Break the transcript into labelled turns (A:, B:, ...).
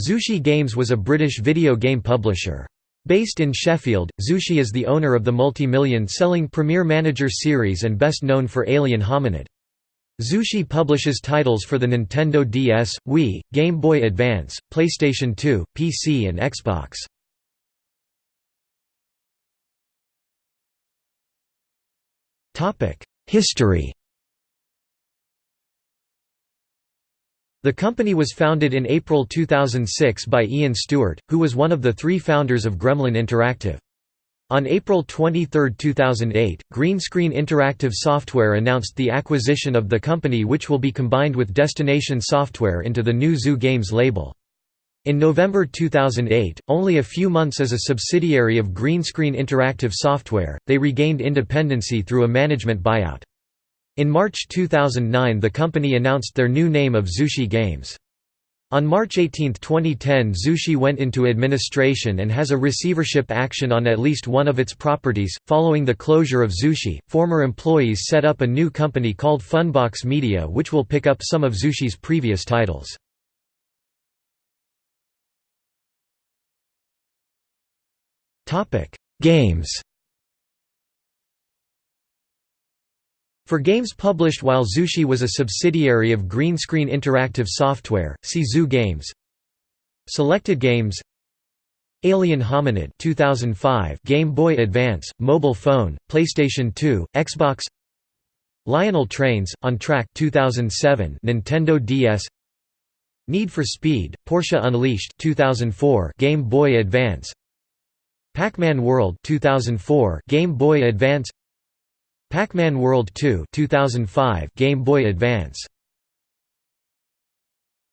A: Zushi Games was a British video game publisher. Based in Sheffield, Zushi is the owner of the multi-million selling Premier Manager series and best known for Alien Hominid. Zushi publishes titles for the Nintendo DS, Wii, Game Boy Advance, PlayStation 2, PC and Xbox. History The company was founded in April 2006 by Ian Stewart, who was one of the three founders of Gremlin Interactive. On April 23, 2008, Greenscreen Interactive Software announced the acquisition of the company which will be combined with Destination Software into the new Zoo Games label. In November 2008, only a few months as a subsidiary of Greenscreen Interactive Software, they regained independency through a management buyout. In March 2009 the company announced their new name of Zushi Games. On March 18, 2010 Zushi went into administration and has a receivership action on at least one of its properties. Following the closure of Zushi, former employees set up a new company called Funbox Media which will pick up some of Zushi's previous titles. Games For games published while Zushi was a subsidiary of Green Screen Interactive Software, see Zoo Games. Selected games Alien Hominid 2005 Game Boy Advance, mobile phone, PlayStation 2, Xbox Lionel Trains on Track 2007 Nintendo DS Need for Speed Porsche Unleashed 2004 Game Boy Advance Pac-Man World 2004 Game Boy Advance Pac-Man World 2 2005 Game Boy Advance